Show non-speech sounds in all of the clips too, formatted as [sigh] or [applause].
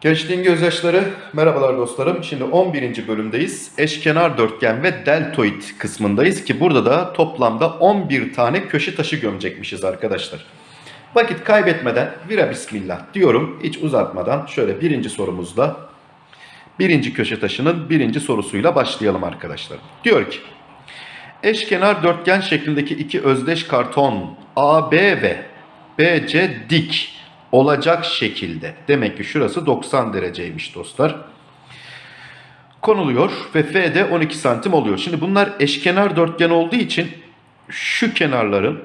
Gençliğin gözyaşları, merhabalar dostlarım. Şimdi 11. bölümdeyiz. Eşkenar dörtgen ve deltoid kısmındayız ki burada da toplamda 11 tane köşe taşı gömecekmişiz arkadaşlar. Vakit kaybetmeden vira bismillah diyorum. Hiç uzatmadan şöyle birinci sorumuzda birinci köşe taşının birinci sorusuyla başlayalım arkadaşlar. Diyor ki eşkenar dörtgen şeklindeki iki özdeş karton AB ve BC dik olacak şekilde. Demek ki şurası 90 dereceymiş dostlar. Konuluyor ve F'de 12 santim oluyor. Şimdi bunlar eşkenar dörtgen olduğu için şu kenarların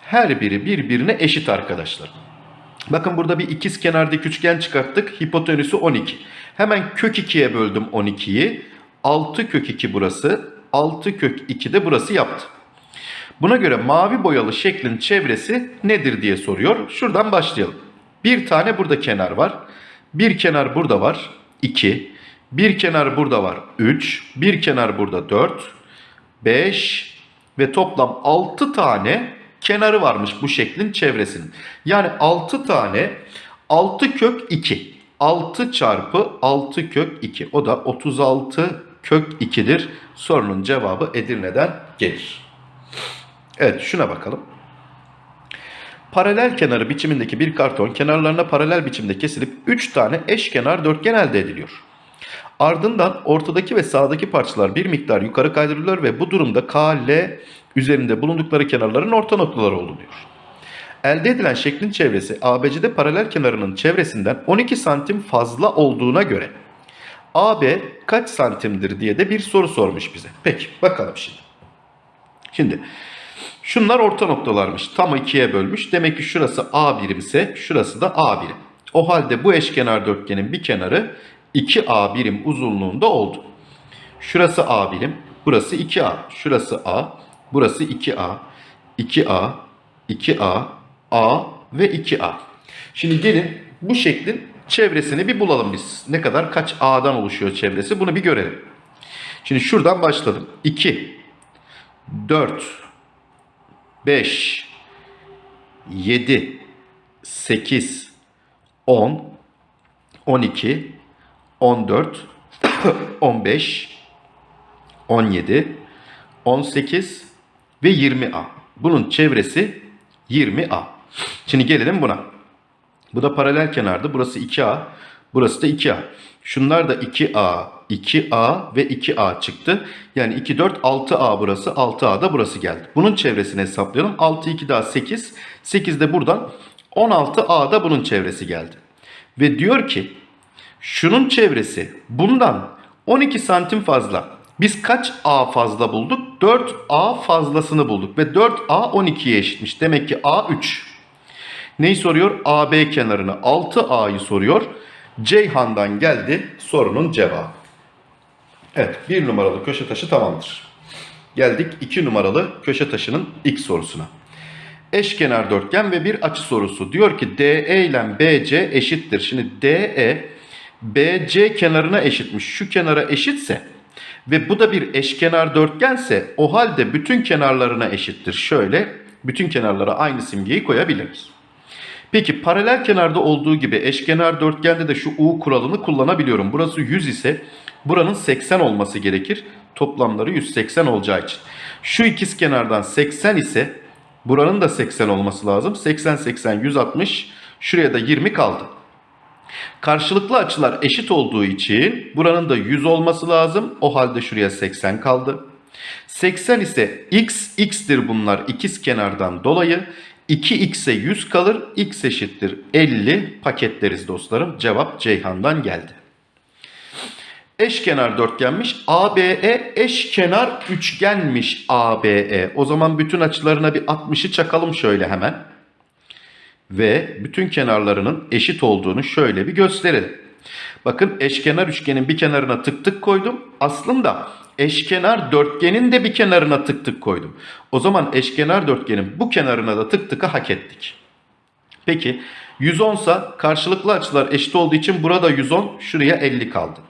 her biri birbirine eşit arkadaşlar. Bakın burada bir ikiz kenar dik üçgen çıkarttık. Hipotenüsü 12. Hemen kök 2'ye böldüm 12'yi. 6 kök 2 burası. 6 kök 2 de burası yaptı. Buna göre mavi boyalı şeklin çevresi nedir diye soruyor. Şuradan başlayalım. Bir tane burada kenar var. Bir kenar burada var. 2. Bir kenar burada var. 3. Bir kenar burada 4. 5. Ve toplam 6 tane kenarı varmış bu şeklin çevresinin. Yani 6 tane 6 kök 2. 6 çarpı 6 kök 2. O da 36 kök 2'dir. Sorunun cevabı Edirne'den gelir. Evet şuna bakalım. Paralel kenarı biçimindeki bir karton kenarlarına paralel biçimde kesilip 3 tane eşkenar dörtgen elde ediliyor. Ardından ortadaki ve sağdaki parçalar bir miktar yukarı kaydırılıyor ve bu durumda K, L üzerinde bulundukları kenarların orta noktaları olunuyor. Elde edilen şeklin çevresi ABC'de paralel kenarının çevresinden 12 santim fazla olduğuna göre AB kaç santimdir diye de bir soru sormuş bize. Peki bakalım şimdi. Şimdi şunlar orta noktalarmış. Tam ikiye bölmüş. Demek ki şurası A birimse şurası da A birim. O halde bu eşkenar dörtgenin bir kenarı 2A birim uzunluğunda oldu. Şurası A birim. Burası 2A. Şurası A. Burası 2A. 2A. 2A. A ve 2A. Şimdi gelin bu şeklin çevresini bir bulalım biz. Ne kadar kaç A'dan oluşuyor çevresi bunu bir görelim. Şimdi şuradan başladım. 2 4 5 7 8 10 12 14 15 17 18 ve 20A. Bunun çevresi 20A. Şimdi gelelim buna. Bu da paralel kenardı. Burası 2A. Burası da 2A. Şunlar da 2A, 2A ve 2A çıktı. Yani 2, 4, 6A burası. 6A da burası geldi. Bunun çevresini hesaplayalım. 6, 2 daha 8. 8 de buradan. 16A da bunun çevresi geldi. Ve diyor ki şunun çevresi bundan 12 santim fazla. Biz kaç A fazla bulduk? 4A fazlasını bulduk. Ve 4A 12'ye eşitmiş. Demek ki A 3. Neyi soruyor? AB kenarını 6A'yı soruyor. Ceyhan'dan geldi sorunun cevabı. Evet bir numaralı köşe taşı tamamdır. Geldik 2 numaralı köşe taşının ilk sorusuna. Eşkenar dörtgen ve bir açı sorusu. Diyor ki DE ile BC eşittir. Şimdi DE BC kenarına eşitmiş. Şu kenara eşitse ve bu da bir eşkenar dörtgense o halde bütün kenarlarına eşittir. Şöyle bütün kenarlara aynı simgeyi koyabiliriz. Peki paralel kenarda olduğu gibi eşkenar dörtgende de şu U kuralını kullanabiliyorum. Burası 100 ise buranın 80 olması gerekir. Toplamları 180 olacağı için. Şu ikiz kenardan 80 ise buranın da 80 olması lazım. 80 80 160 şuraya da 20 kaldı. Karşılıklı açılar eşit olduğu için buranın da 100 olması lazım. O halde şuraya 80 kaldı. 80 ise x, x'tir bunlar ikiz kenardan dolayı. 2x'e 100 kalır. x eşittir 50 paketleriz dostlarım. Cevap Ceyhan'dan geldi. Eşkenar dörtgenmiş. ABE eşkenar üçgenmiş ABE. O zaman bütün açılarına bir 60'ı çakalım şöyle hemen. Ve bütün kenarlarının eşit olduğunu şöyle bir gösterelim. Bakın eşkenar üçgenin bir kenarına tık tık koydum. Aslında eşkenar dörtgenin de bir kenarına tık tık koydum. O zaman eşkenar dörtgenin bu kenarına da tık tıkı hak ettik. Peki 110 sa karşılıklı açılar eşit olduğu için burada 110 şuraya 50 kaldı.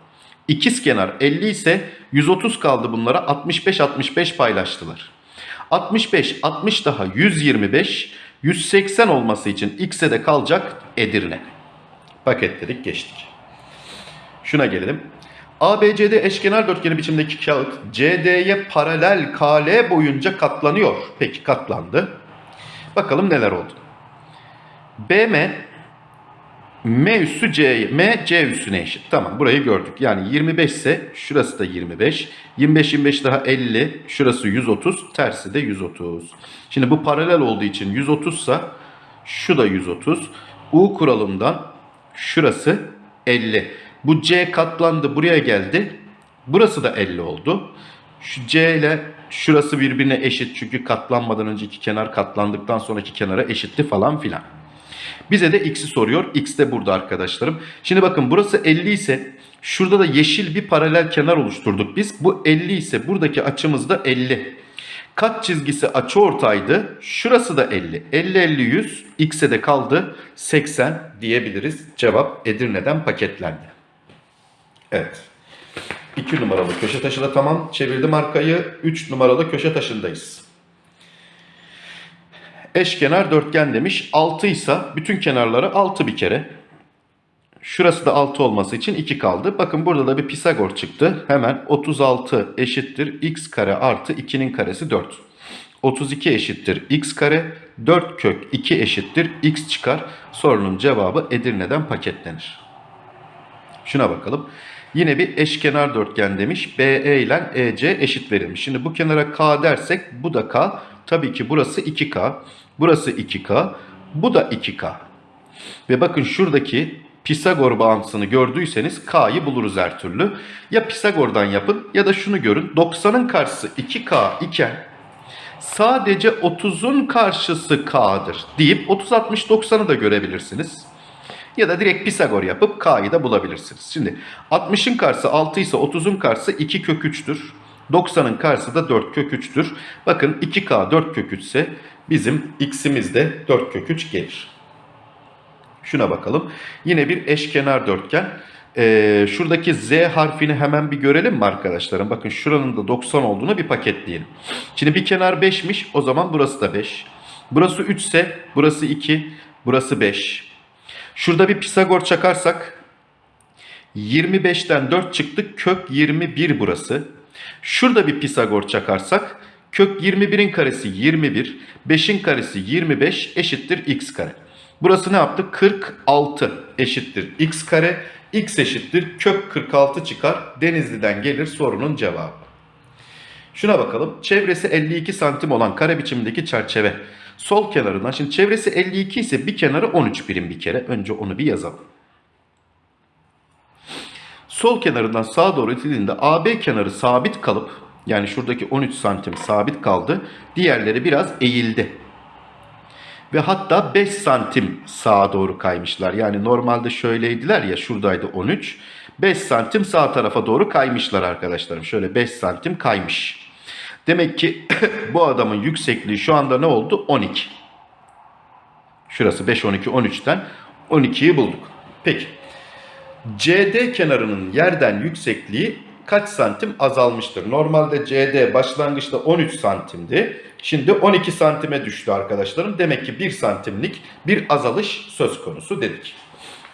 İkiz kenar 50 ise 130 kaldı bunlara 65-65 paylaştılar. 65, 60 daha 125, 180 olması için x'e de kalacak Edirne. Paketledik geçtik. Şuna gelelim. ABCD eşkenar dörtgeni biçimdeki kağıt CD'ye paralel KL boyunca katlanıyor. Peki katlandı. Bakalım neler oldu. BM M üssü C, M C üssüne eşit. Tamam burayı gördük. Yani 25 ise şurası da 25. 25 25 daha 50. Şurası 130. Tersi de 130. Şimdi bu paralel olduğu için 130 ise şu da 130. U kuralından şurası 50. Bu C katlandı buraya geldi. Burası da 50 oldu. Şu C ile şurası birbirine eşit. Çünkü katlanmadan önceki kenar katlandıktan sonraki kenara eşitti falan filan. Bize de x'i soruyor. X de burada arkadaşlarım. Şimdi bakın burası 50 ise şurada da yeşil bir paralel kenar oluşturduk biz. Bu 50 ise buradaki açımız da 50. Kat çizgisi açıortaydı. Şurası da 50. 50 50 100. X'e de kaldı 80 diyebiliriz. Cevap Edirne'den paketlendi. Evet. 2 numaralı köşe taşı da tamam. Çevirdim arkayı. 3 numaralı köşe taşındayız. Eşkenar dörtgen demiş. 6 ise bütün kenarları 6 bir kere. Şurası da 6 olması için 2 kaldı. Bakın burada da bir Pisagor çıktı. Hemen 36 eşittir x kare artı 2'nin karesi 4. 32 eşittir x kare. 4 kök 2 eşittir x çıkar. Sorunun cevabı Edirne'den paketlenir. Şuna bakalım. Yine bir eşkenar dörtgen demiş. BE ile EC eşit verilmiş. Şimdi bu kenara K dersek bu da K. Tabii ki burası 2K. Burası 2K. Bu da 2K. Ve bakın şuradaki Pisagor bağıntısını gördüyseniz K'yı buluruz her türlü. Ya Pisagor'dan yapın ya da şunu görün. 90'ın karşısı 2K iken sadece 30'un karşısı K'dır deyip 30 60 90'ı da görebilirsiniz. Ya da direkt Pisagor yapıp K'yı da bulabilirsiniz. Şimdi 60'ın karşısı 6 ise 30'un karşısı 2 kök 3'tür. 90'ın karşısı da 4 kök 3'tür. Bakın 2K 4 kök 3 ise bizim x'imiz de 4 kök 3 gelir. Şuna bakalım. Yine bir eşkenar dörtgen. Ee, şuradaki Z harfini hemen bir görelim mi arkadaşlarım? Bakın şuranın da 90 olduğunu bir paketleyelim. Şimdi bir kenar 5'miş. O zaman burası da 5. Burası 3 ise burası 2. Burası 5. Şurada bir Pisagor çakarsak 25'ten 4 çıktı. Kök 21 burası. Şurada bir Pisagor çakarsak kök 21'in karesi 21. 5'in karesi 25 eşittir x kare. Burası ne yaptı? 46 eşittir x kare. x eşittir kök 46 çıkar. Denizli'den gelir sorunun cevabı. Şuna bakalım. Çevresi 52 santim olan kare biçimindeki çerçeve. Sol kenarından. Şimdi çevresi 52 ise bir kenarı 13 birim bir kere. Önce onu bir yazalım. Sol kenarından sağa doğru itildiğinde AB kenarı sabit kalıp yani şuradaki 13 santim sabit kaldı. Diğerleri biraz eğildi. Ve hatta 5 santim sağa doğru kaymışlar. Yani normalde şöyleydiler ya şuradaydı 13. 5 santim sağ tarafa doğru kaymışlar arkadaşlarım. Şöyle 5 santim kaymış. Demek ki [coughs] bu adamın yüksekliği şu anda ne oldu? 12. Şurası 5, 12, 13'ten 12'yi bulduk. Peki. CD kenarının yerden yüksekliği kaç santim azalmıştır? Normalde CD başlangıçta 13 santimdi. Şimdi 12 santime düştü arkadaşlarım. Demek ki 1 santimlik bir azalış söz konusu dedik.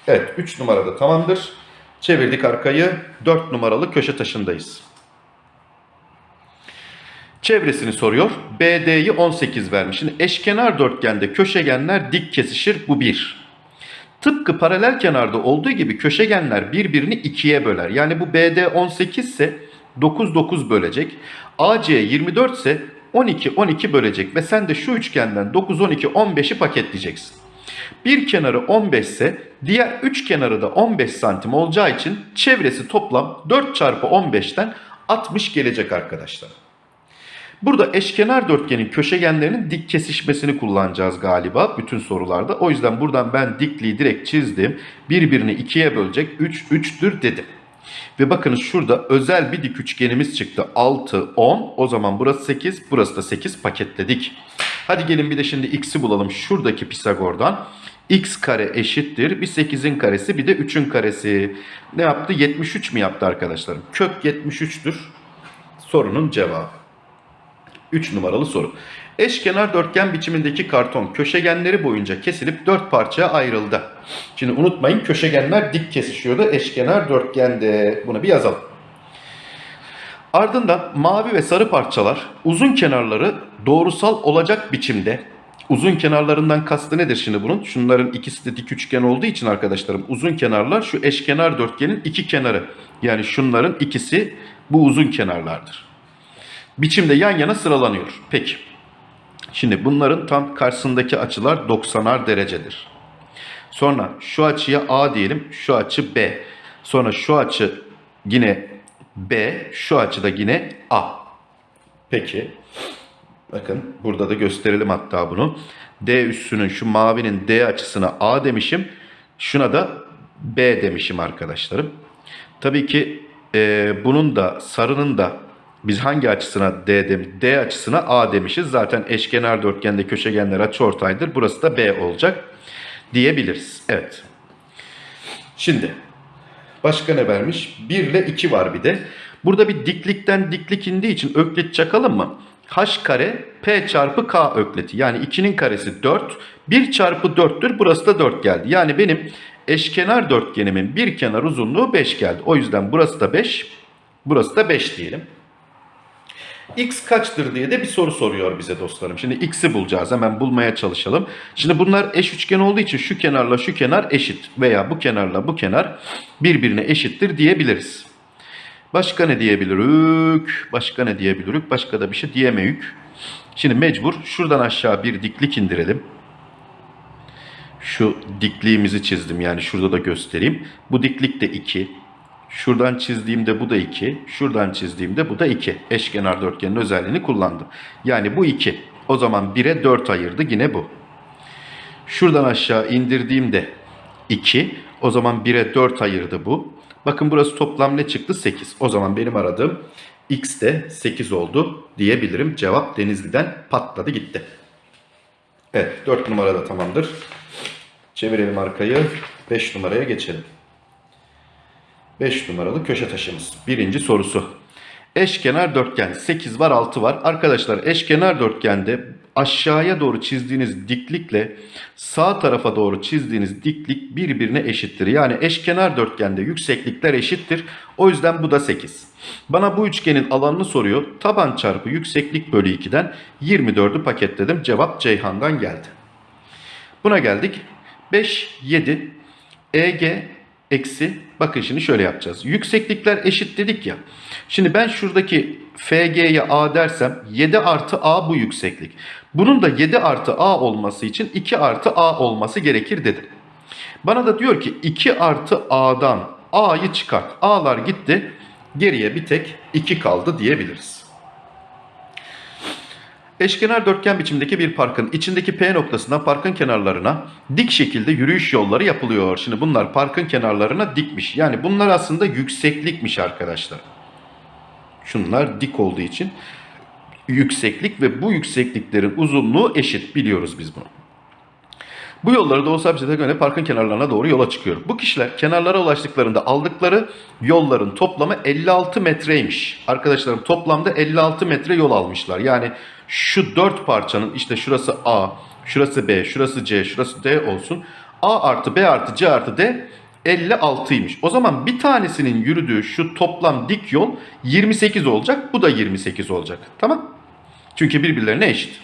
Evet 3 numarada tamamdır. Çevirdik arkayı. 4 numaralı köşe taşındayız. Çevresini soruyor. BD'yi 18 vermiş. Şimdi eşkenar dörtgende köşegenler dik kesişir. Bu 1. Tıpkı paralel kenarda olduğu gibi köşegenler birbirini ikiye böler. Yani bu BD 18 ise 9 9 bölecek. AC 24 ise 12 12 bölecek ve sen de şu üçgenden 9 12 15'i paketleyeceksin. Bir kenarı 15 ise diğer üç kenarı da 15 santim olacağı için çevresi toplam 4 çarpı 15'ten 60 gelecek arkadaşlar. Burada eşkenar dörtgenin köşegenlerinin dik kesişmesini kullanacağız galiba bütün sorularda. O yüzden buradan ben dikliği direkt çizdim. Birbirini ikiye bölecek 3 3'tür dedim. Ve bakınız şurada özel bir dik üçgenimiz çıktı. 6, 10. O zaman burası 8, burası da 8 paketledik. Hadi gelin bir de şimdi x'i bulalım. Şuradaki Pisagor'dan. x kare eşittir. Bir 8'in karesi bir de 3'ün karesi. Ne yaptı? 73 mi yaptı arkadaşlarım? Kök 73'tür. Sorunun cevabı. 3 numaralı soru. Eşkenar dörtgen biçimindeki karton köşegenleri boyunca kesilip dört parçaya ayrıldı. Şimdi unutmayın köşegenler dik kesişiyordu. Eşkenar dörtgende. Bunu bir yazalım. Ardından mavi ve sarı parçalar uzun kenarları doğrusal olacak biçimde uzun kenarlarından kastı nedir şimdi bunun? Şunların ikisi de dik üçgen olduğu için arkadaşlarım uzun kenarlar şu eşkenar dörtgenin iki kenarı. Yani şunların ikisi bu uzun kenarlardır. Biçimde yan yana sıralanıyor. Peki. Şimdi bunların tam karşısındaki açılar 90'ar derecedir. Sonra şu açıya A diyelim, şu açı B. Sonra şu açı yine B, şu açı da yine A. Peki. Bakın burada da gösterelim hatta bunu. D üssünün şu mavinin D açısına A demişim. Şuna da B demişim arkadaşlarım. Tabii ki e, bunun da sarının da biz hangi açısına D demiş? D açısına A demişiz. Zaten eşkenar dörtgende köşegenler açıortaydır. Burası da B olacak diyebiliriz. Evet. Şimdi başka ne vermiş? 1 ile 2 var bir de. Burada bir diklikten diklik indiği için öklit çakalım mı? H kare P çarpı K ökleti. Yani 2'nin karesi 4. 1 çarpı 4'tür. Burası da 4 geldi. Yani benim eşkenar dörtgenimin bir kenar uzunluğu 5 geldi. O yüzden burası da 5. Burası da 5 diyelim. X kaçtır diye de bir soru soruyor bize dostlarım. Şimdi X'i bulacağız. Hemen bulmaya çalışalım. Şimdi bunlar eş üçgen olduğu için şu kenarla şu kenar eşit. Veya bu kenarla bu kenar birbirine eşittir diyebiliriz. Başka ne diyebiliriz? Başka ne diyebiliriz? Başka da bir şey diyemeyük. Şimdi mecbur şuradan aşağı bir diklik indirelim. Şu dikliğimizi çizdim yani şurada da göstereyim. Bu diklik de 2. Şuradan çizdiğimde bu da 2. Şuradan çizdiğimde bu da 2. Eşkenar dörtgenin özelliğini kullandım. Yani bu 2. O zaman 1'e 4 ayırdı yine bu. Şuradan aşağı indirdiğimde 2. O zaman 1'e 4 ayırdı bu. Bakın burası toplam ne çıktı? 8. O zaman benim aradığım x de 8 oldu diyebilirim. Cevap Denizli'den patladı gitti. Evet 4 numara da tamamdır. Çevirelim arkayı. 5 numaraya geçelim. 5 numaralı köşe taşımız. Birinci sorusu. Eşkenar dörtgen 8 var 6 var. Arkadaşlar eşkenar dörtgende aşağıya doğru çizdiğiniz diklikle sağ tarafa doğru çizdiğiniz diklik birbirine eşittir. Yani eşkenar dörtgende yükseklikler eşittir. O yüzden bu da 8. Bana bu üçgenin alanını soruyor. Taban çarpı yükseklik bölü 2'den 24'ü paketledim. Cevap Ceyhan'dan geldi. Buna geldik. 5, 7, EG eksi bakın şimdi şöyle yapacağız. Yükseklikler eşit dedik ya. Şimdi ben şuradaki FG'ye A dersem 7 artı A bu yükseklik. Bunun da 7 artı A olması için 2 artı A olması gerekir dedim. Bana da diyor ki 2 artı A'dan A'yı çıkart. A'lar gitti. Geriye bir tek 2 kaldı diyebiliriz. Eşkenar dörtgen biçimdeki bir parkın içindeki P noktasından parkın kenarlarına dik şekilde yürüyüş yolları yapılıyor. Şimdi bunlar parkın kenarlarına dikmiş. Yani bunlar aslında yükseklikmiş arkadaşlar. Şunlar dik olduğu için yükseklik ve bu yüksekliklerin uzunluğu eşit biliyoruz biz bunu. Bu yolları Doğu Sabit'e göre parkın kenarlarına doğru yola çıkıyor. Bu kişiler kenarlara ulaştıklarında aldıkları yolların toplamı 56 metreymiş. Arkadaşlarım toplamda 56 metre yol almışlar. Yani şu dört parçanın işte şurası A, şurası B, şurası C, şurası D olsun. A artı B artı C artı D 56'ymış. O zaman bir tanesinin yürüdüğü şu toplam dik yol 28 olacak. Bu da 28 olacak. Tamam? Çünkü birbirlerine eşit.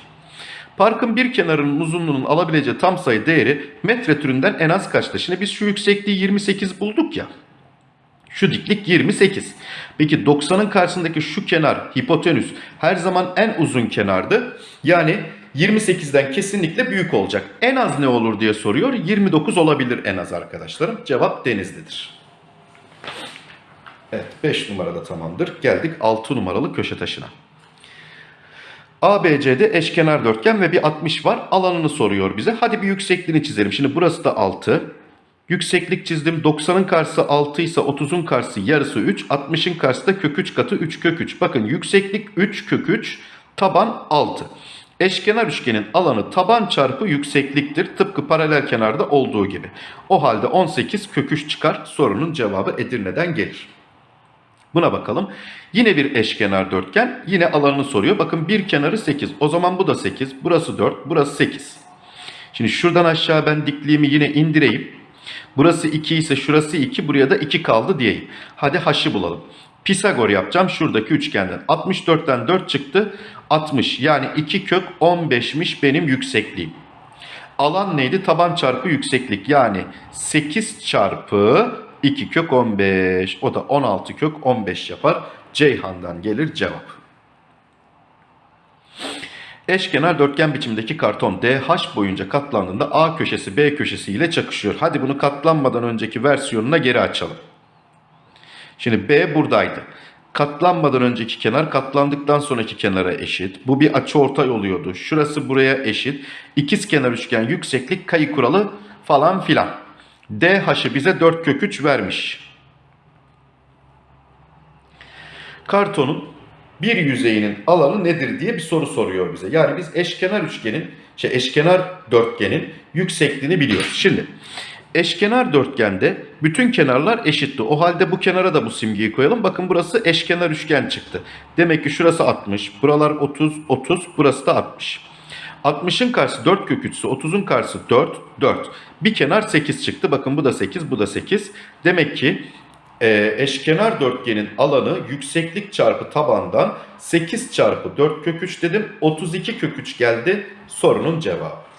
Parkın bir kenarının uzunluğunun alabileceği tam sayı değeri metre türünden en az kaçtı? Şimdi biz şu yüksekliği 28 bulduk ya. Şu diklik 28. Peki 90'ın karşısındaki şu kenar hipotenüs her zaman en uzun kenardı. Yani 28'den kesinlikle büyük olacak. En az ne olur diye soruyor. 29 olabilir en az arkadaşlarım. Cevap Denizli'dir. Evet 5 numarada tamamdır. Geldik 6 numaralı köşe taşına. ABC'de eşkenar dörtgen ve bir 60 var. Alanını soruyor bize. Hadi bir yüksekliğini çizelim. Şimdi burası da 6. Yükseklik çizdim. 90'ın karşısı 6 ise 30'un karşısı yarısı 3. 60'ın karşısı da kök 3 katı 3 kök 3. Bakın yükseklik 3 kök 3. Taban 6. Eşkenar üçgenin alanı taban çarpı yüksekliktir. Tıpkı paralel kenarda olduğu gibi. O halde 18 kök 3 çıkar. Sorunun cevabı Edirne'den gelir. Buna bakalım. Yine bir eşkenar dörtgen. Yine alanını soruyor. Bakın bir kenarı 8. O zaman bu da 8. Burası 4. Burası 8. Şimdi şuradan aşağı ben dikliğimi yine indireyim. Burası 2 ise şurası 2. Buraya da 2 kaldı diyeyim. Hadi h'ı bulalım. Pisagor yapacağım şuradaki üçgenden. 64'ten 4 çıktı. 60 yani 2 kök 15'miş benim yüksekliğim. Alan neydi? Taban çarpı yükseklik. Yani 8 çarpı 2 kök 15. O da 16 kök 15 yapar. Ceyhan'dan gelir cevap. Eşkenar dörtgen biçimdeki karton DH boyunca katlandığında A köşesi B köşesi ile çakışıyor. Hadi bunu katlanmadan önceki versiyonuna geri açalım. Şimdi B buradaydı. Katlanmadan önceki kenar katlandıktan sonraki kenara eşit. Bu bir açıortay oluyordu. Şurası buraya eşit. İkiz kenar üçgen yükseklik kayı kuralı falan filan. DH'ı bize 4 kök 3 vermiş. Kartonun bir yüzeyinin alanı nedir diye bir soru soruyor bize. Yani biz eşkenar üçgenin, şey eşkenar dörtgenin yüksekliğini biliyoruz. Şimdi eşkenar dörtgende bütün kenarlar eşitti. O halde bu kenara da bu simgeyi koyalım. Bakın burası eşkenar üçgen çıktı. Demek ki şurası 60, buralar 30, 30, burası da 60. 60'ın karşısı 4 kök 3'sü, 30'un karşısı 4, 4. Bir kenar 8 çıktı. Bakın bu da 8, bu da 8. Demek ki e, eşkenar dörtgenin alanı yükseklik çarpı tabandan 8 çarpı 4 kök 3 dedim. 32 kök 3 geldi sorunun cevabı.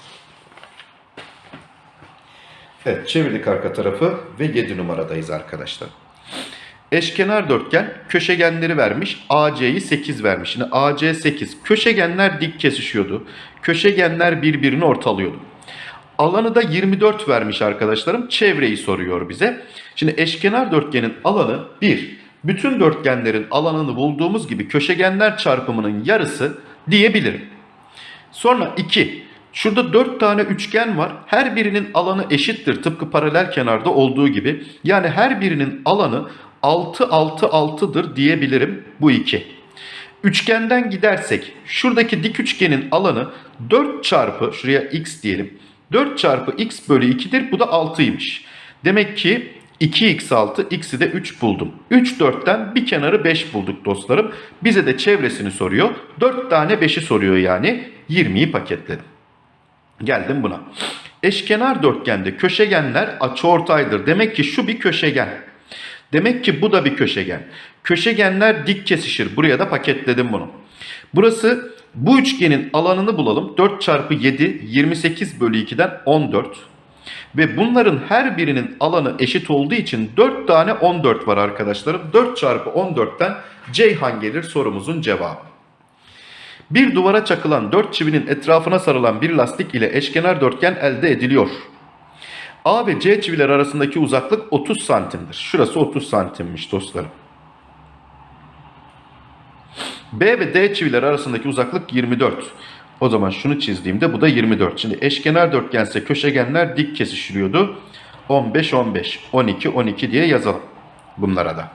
Evet çevirdik arka tarafı ve 7 numaradayız arkadaşlar. Eşkenar dörtgen köşegenleri vermiş. AC'yi 8 vermiş. Şimdi AC 8. Köşegenler dik kesişiyordu. Köşegenler birbirini ortalıyordu. Alanı da 24 vermiş arkadaşlarım. Çevreyi soruyor bize. Şimdi eşkenar dörtgenin alanı 1. Bütün dörtgenlerin alanını bulduğumuz gibi köşegenler çarpımının yarısı diyebilirim. Sonra 2. Şurada 4 tane üçgen var. Her birinin alanı eşittir tıpkı paralel kenarda olduğu gibi. Yani her birinin alanı 6 6 6'dır diyebilirim bu 2. Üçgenden gidersek şuradaki dik üçgenin alanı 4 çarpı şuraya x diyelim. 4 çarpı x bölü 2'dir. Bu da 6'ymış. Demek ki 2x 6, x'i de 3 buldum. 3 4'ten bir kenarı 5 bulduk dostlarım. Bize de çevresini soruyor. 4 tane 5'i soruyor yani. 20'yi paketledim. Geldim buna. Eşkenar dörtgende köşegenler açıortaydır. Demek ki şu bir köşegen. Demek ki bu da bir köşegen. Köşegenler dik kesişir. Buraya da paketledim bunu. Burası bu üçgenin alanını bulalım. 4 çarpı 7 28 bölü 2'den 14. Ve bunların her birinin alanı eşit olduğu için 4 tane 14 var arkadaşlarım. 4 çarpı 14'ten Ceyhan gelir sorumuzun cevabı. Bir duvara çakılan 4 çivinin etrafına sarılan bir lastik ile eşkenar dörtgen elde ediliyor. A ve C çiviler arasındaki uzaklık 30 santimdir. Şurası 30 santimmiş dostlarım. B ve D çiviler arasındaki uzaklık 24. O zaman şunu çizdiğimde bu da 24. Şimdi eşkenar dörtgense köşegenler dik kesişiliyordu. 15 15 12 12 diye yazalım bunlara da.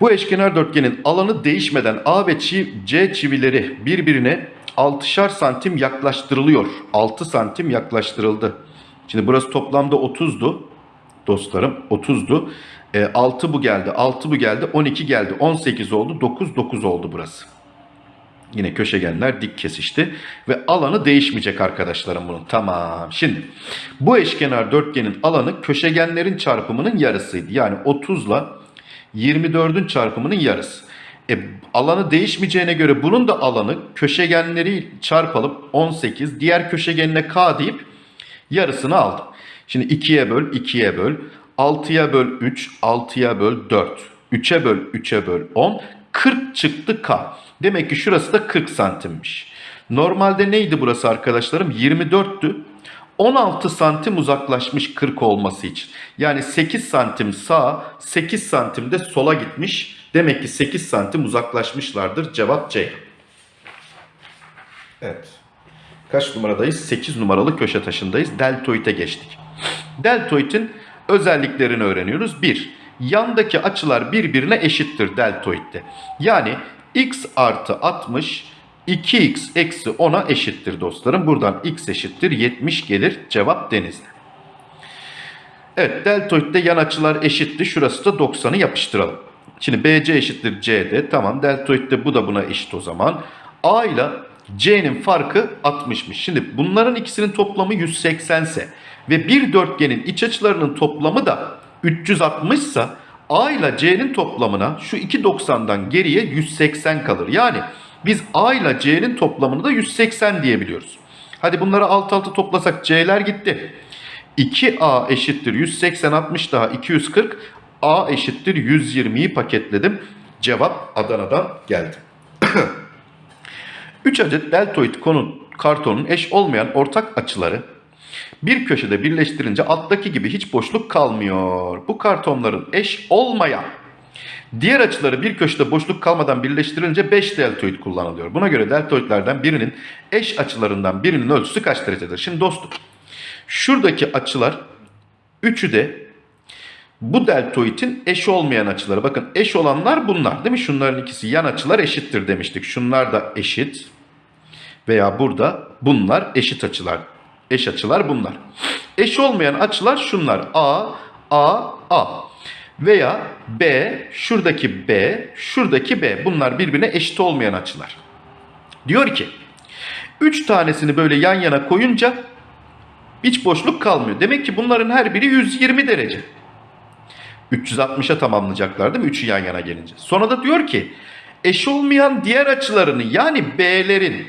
Bu eşkenar dörtgenin alanı değişmeden A ve C çivileri birbirine 6'şar santim yaklaştırılıyor. 6 santim yaklaştırıldı. Şimdi burası toplamda 30'du. Dostlarım 30'du. E, 6 bu geldi. 6 bu geldi. 12 geldi. 18 oldu. 9 9 oldu burası. Yine köşegenler dik kesişti. Ve alanı değişmeyecek arkadaşlarım bunun. Tamam. Şimdi bu eşkenar dörtgenin alanı köşegenlerin çarpımının yarısıydı. Yani 30 ile 24'ün çarpımının yarısı. E, alanı değişmeyeceğine göre bunun da alanı köşegenleri çarpalım 18. Diğer köşegenine k deyip yarısını aldım. Şimdi 2'ye böl 2'ye böl. 6'ya böl 3, 6'ya böl 4. 3'e böl 3'e böl 10. 40 çıktı k. Demek ki şurası da 40 santimmiş. Normalde neydi burası arkadaşlarım? 24'tü. 16 santim uzaklaşmış 40 olması için. Yani 8 santim sağa, 8 santim de sola gitmiş. Demek ki 8 santim uzaklaşmışlardır. Cevap C. Evet. Kaç numaradayız? 8 numaralı köşe taşındayız. Deltoid'e geçtik. Deltoid'in özelliklerini öğreniyoruz. 1. Yandaki açılar birbirine eşittir deltoidde. Yani x artı 60 2x eksi 10'a eşittir dostlarım. Buradan x eşittir 70 gelir. Cevap denizli. Evet deltoidde yan açılar eşitti. Şurası da 90'ı yapıştıralım. Şimdi BC eşittir CD. Tamam deltoidde bu da buna eşit o zaman. A ile C'nin farkı 60'mış. Şimdi bunların ikisinin toplamı 180 ise ve bir dörtgenin iç açılarının toplamı da 360 ise A ile C'nin toplamına şu 290'dan geriye 180 kalır. Yani biz A ile C'nin toplamını da 180 diyebiliyoruz. Hadi bunları alt alta toplasak C'ler gitti. 2A eşittir 180 60 daha 240. A eşittir 120'yi paketledim. Cevap Adana'dan geldi. [clears throat] 3 adet deltoid konu kartonun eş olmayan ortak açıları bir köşede birleştirince alttaki gibi hiç boşluk kalmıyor. Bu kartonların eş olmayan diğer açıları bir köşede boşluk kalmadan birleştirilince 5 deltoid kullanılıyor. Buna göre deltoidlerden birinin eş açılarından birinin ölçüsü kaç derecedir? Şimdi dostum şuradaki açılar üçü de bu deltoidin eş olmayan açıları. Bakın eş olanlar bunlar değil mi? Şunların ikisi yan açılar eşittir demiştik. Şunlar da eşit veya burada bunlar eşit açılar. Eş açılar bunlar. Eş olmayan açılar şunlar. A, A, A. Veya B, şuradaki B, şuradaki B. Bunlar birbirine eşit olmayan açılar. Diyor ki, 3 tanesini böyle yan yana koyunca hiç boşluk kalmıyor. Demek ki bunların her biri 120 derece. 360'a tamamlayacaklar değil mi? Üçü yan yana gelince. Sonra da diyor ki eş olmayan diğer açılarını yani B'lerin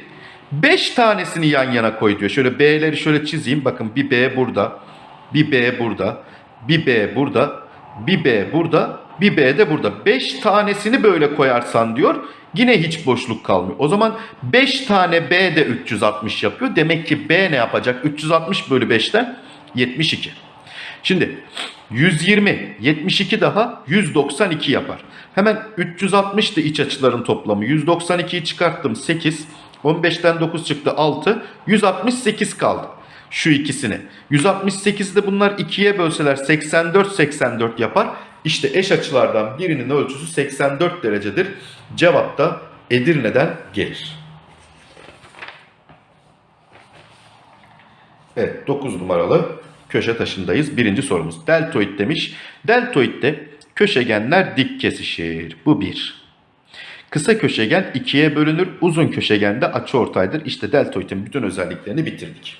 5 tanesini yan yana koy diyor. Şöyle B'leri şöyle çizeyim. Bakın bir B burada, bir B burada, bir B burada, bir B burada, bir B de burada. 5 tanesini böyle koyarsan diyor yine hiç boşluk kalmıyor. O zaman 5 tane B de 360 yapıyor. Demek ki B ne yapacak? 360 bölü 5'ten 72. Şimdi 120, 72 daha 192 yapar. Hemen 360 da iç açıların toplamı. 192'yi çıkarttım 8. 15'ten 9 çıktı 6. 168 kaldı. Şu ikisini. 168'i de bunlar 2'ye bölseler 84 84 yapar. İşte eş açılardan birinin ölçüsü 84 derecedir. Cevap da Edirne'den gelir. Evet 9 numaralı köşe taşındayız. Birinci sorumuz. Deltoid demiş. Deltoidde köşegenler dik kesişir. Bu bir. Kısa köşegen ikiye bölünür. Uzun köşegen de açıortaydır. İşte deltoidin bütün özelliklerini bitirdik.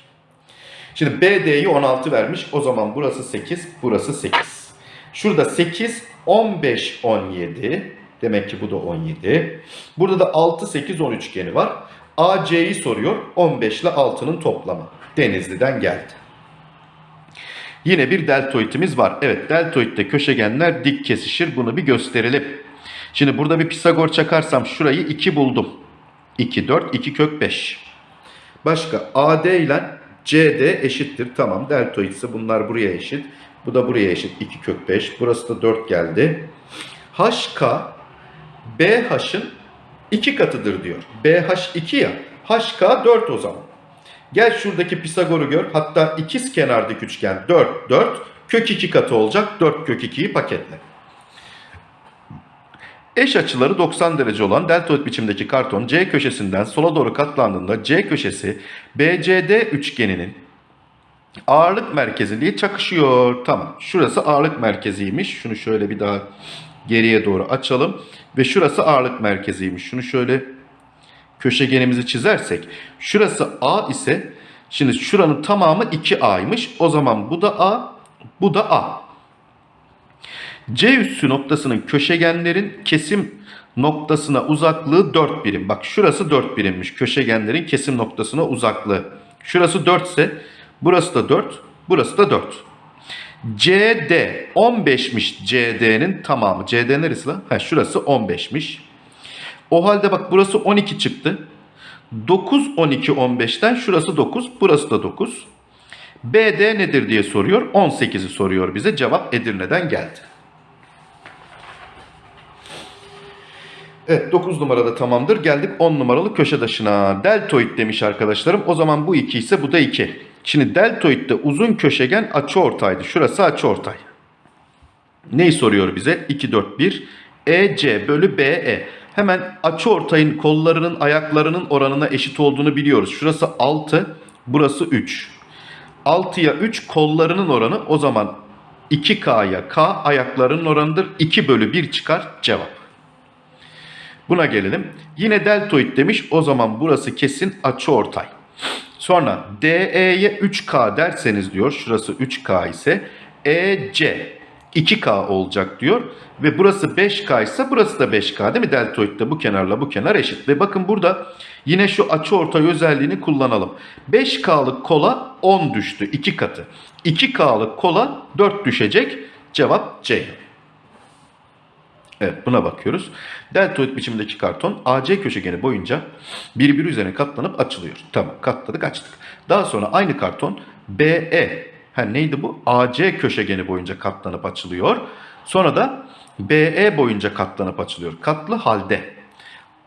Şimdi BD'yi 16 vermiş. O zaman burası 8, burası 8. Şurada 8, 15, 17. Demek ki bu da 17. Burada da 6, 8, 10 üçgeni var. AC'yi soruyor. 15 ile 6'nın toplamı. Denizli'den geldi. Yine bir deltoidimiz var. Evet deltoidde köşegenler dik kesişir. Bunu bir gösterelim. Şimdi burada bir Pisagor çakarsam şurayı 2 buldum. 2, 4, 2 kök 5. Başka AD ile CD eşittir. Tamam deltoid ise bunlar buraya eşit. Bu da buraya eşit. 2 kök 5. Burası da 4 geldi. HK BH'ın 2 katıdır diyor. BH 2 ya. HK 4 o zaman. Gel şuradaki Pisagor'u gör. Hatta ikiz kenardaki üçgen 4, 4. Kök 2 katı olacak. 4 kök 2'yi paketle. Eş açıları 90 derece olan deltoid biçimdeki karton C köşesinden sola doğru katlandığında C köşesi BCD üçgeninin ağırlık merkeziliği çakışıyor. Tamam. Şurası ağırlık merkeziymiş. Şunu şöyle bir daha geriye doğru açalım. Ve şurası ağırlık merkeziymiş. Şunu şöyle köşegenimizi çizersek. Şurası A ise şimdi şuranın tamamı 2A'ymış. O zaman bu da A, bu da A. C üssü noktasının köşegenlerin kesim noktasına uzaklığı 4 birim. Bak şurası 4 birimmiş. Köşegenlerin kesim noktasına uzaklığı. Şurası 4 ise burası da 4, burası da 4. CD 15'miş CD'nin tamamı. CD neresi lan? Ha, şurası 15'miş. O halde bak burası 12 çıktı. 9, 12, 15'ten şurası 9, burası da 9. BD nedir diye soruyor. 18'i soruyor bize. Cevap Edirne'den geldi. Evet 9 numarada tamamdır. Geldik 10 numaralı köşe taşına. Deltoid demiş arkadaşlarım. O zaman bu 2 ise bu da 2. Şimdi deltoidde uzun köşegen açıortaydı. Şurası açıortay. Neyi soruyor bize? 2, 4, 1. EC bölü BE. Hemen açıortayın kollarının ayaklarının oranına eşit olduğunu biliyoruz. Şurası 6, burası 3. 6'ya 3 kollarının oranı o zaman 2K'ya K ayaklarının oranıdır. 2 bölü 1 çıkar cevap. Buna gelelim. Yine deltoid demiş. O zaman burası kesin açıortay. Sonra DE'ye 3K derseniz diyor. Şurası 3K ise EC 2K olacak diyor. Ve burası 5K ise burası da 5K değil mi? Deltoidde bu kenarla bu kenar eşit. Ve bakın burada yine şu açıortay özelliğini kullanalım. 5K'lık kola 10 düştü. 2 katı. 2K'lık kola 4 düşecek. Cevap C. Evet buna bakıyoruz. Deltoid biçimdeki karton AC köşegeni boyunca birbiri üzerine katlanıp açılıyor. Tamam katladık açtık. Daha sonra aynı karton BE ha neydi bu? AC köşegeni boyunca katlanıp açılıyor. Sonra da BE boyunca katlanıp açılıyor. Katlı halde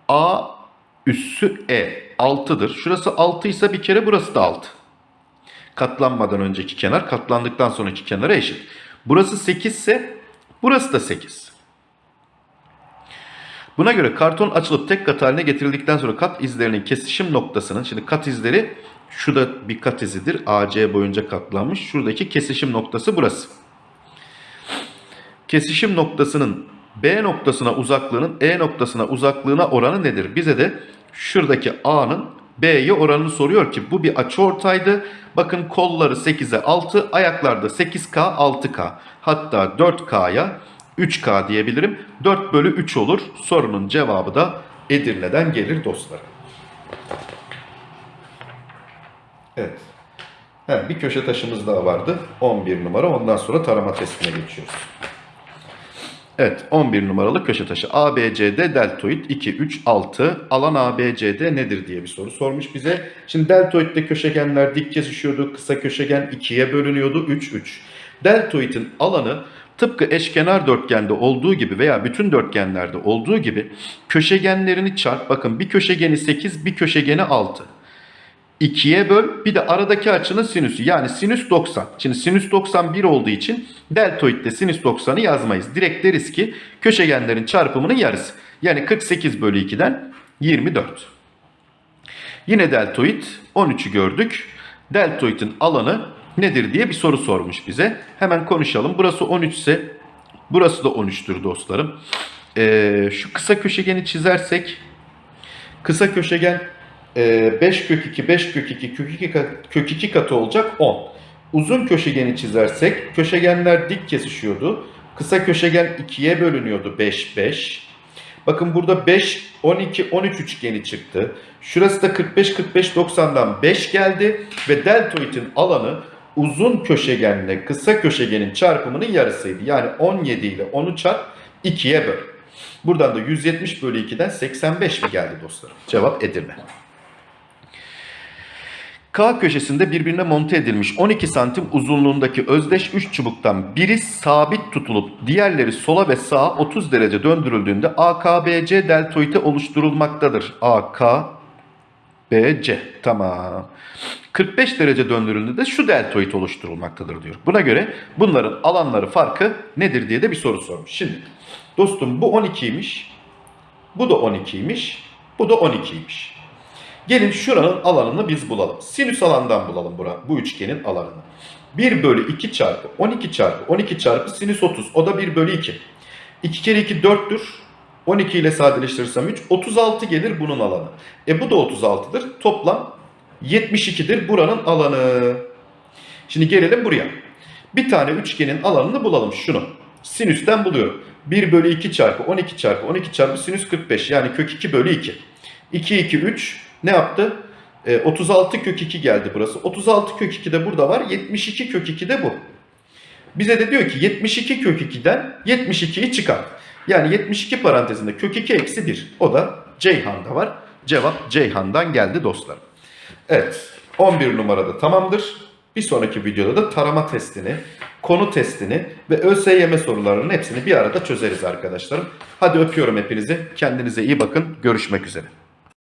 A üssü E 6'dır. Şurası 6 ise bir kere burası da 6. Katlanmadan önceki kenar katlandıktan sonraki kenara eşit. Burası 8 ise burası da 8. Buna göre karton açılıp tek kat haline getirildikten sonra kat izlerinin kesişim noktasının, şimdi kat izleri şu da bir kat izidir. AC boyunca katlanmış. Şuradaki kesişim noktası burası. Kesişim noktasının B noktasına uzaklığının E noktasına uzaklığına oranı nedir? Bize de şuradaki A'nın B'ye oranını soruyor ki bu bir açıortaydı. Bakın kolları 8'e 6, ayaklarda 8K, 6K. Hatta 4K'ya 3K diyebilirim. 4 bölü 3 olur. Sorunun cevabı da Edirne'den gelir dostlarım. Evet. He, bir köşe taşımız daha vardı. 11 numara. Ondan sonra tarama testine geçiyoruz. Evet 11 numaralı köşe taşı. ABCD deltoid 2, 3, 6. Alan ABCD nedir diye bir soru sormuş bize. Şimdi deltoidde köşegenler dik kesişiyordu. Kısa köşegen 2'ye bölünüyordu. 3, 3. Deltoidin alanı tıpkı eşkenar dörtgende olduğu gibi veya bütün dörtgenlerde olduğu gibi köşegenlerini çarp. Bakın bir köşegeni 8, bir köşegeni 6. 2'ye böl bir de aradaki açının sinüsü yani sinüs 90. Şimdi sinüs 91 olduğu için deltoidde sinüs 90'ı yazmayız. Direkt deriz ki köşegenlerin çarpımının yarısı. Yani 48 bölü 2'den 24. Yine deltoid 13'ü gördük. Deltoidin alanı nedir diye bir soru sormuş bize. Hemen konuşalım. Burası 13 ise burası da 13'tür dostlarım. Ee, şu kısa köşegeni çizersek kısa köşegen 5 kök 2, 5 kök 2, kök 2, kat- kök 2 katı olacak 10. Uzun köşegeni çizersek köşegenler dik kesişiyordu. Kısa köşegen 2'ye bölünüyordu 5, 5. Bakın burada 5, 12, 13 üçgeni çıktı. Şurası da 45, 45, 90'dan 5 geldi. Ve deltoidin alanı uzun köşegenle kısa köşegenin çarpımının yarısıydı. Yani 17 ile 10'u çarp 2'ye böl. Buradan da 170 bölü 2'den 85 mi geldi dostlarım? Cevap Edirne. K köşesinde birbirine monte edilmiş 12 santim uzunluğundaki özdeş 3 çubuktan biri sabit tutulup diğerleri sola ve sağa 30 derece döndürüldüğünde AKBC deltoidi oluşturulmaktadır. AKBC tamam. 45 derece döndürüldüğünde de şu deltoid oluşturulmaktadır diyor. Buna göre bunların alanları farkı nedir diye de bir soru sormuş. Şimdi dostum bu 12'ymiş. Bu da 12'ymiş. Bu da 12'ymiş. Gelin şuranın alanını biz bulalım. Sinüs alandan bulalım bura, bu üçgenin alanını. 1 bölü 2 çarpı 12 çarpı 12 çarpı sinüs 30. O da 1 bölü 2. 2 kere 2 4'tür. 12 ile sadeleştirirsem 3. 36 gelir bunun alanı. E bu da 36'dır. Toplam 72'dir buranın alanı. Şimdi gelelim buraya. Bir tane üçgenin alanını bulalım şunu. Sinüsten buluyorum. 1 bölü 2 çarpı 12 çarpı 12 çarpı sinüs 45 yani kök 2 bölü 2. 2 2 3 ne yaptı? E, 36 kök 2 geldi burası. 36 kök 2 de burada var. 72 kök 2 de bu. Bize de diyor ki 72 kök 2'den 72'yi çıkar. Yani 72 parantezinde kök 2 eksi 1. O da Ceyhan'da var. Cevap Ceyhan'dan geldi dostlarım. Evet 11 numarada tamamdır. Bir sonraki videoda da tarama testini, konu testini ve ÖSYM sorularının hepsini bir arada çözeriz arkadaşlarım. Hadi öpüyorum hepinizi. Kendinize iyi bakın. Görüşmek üzere.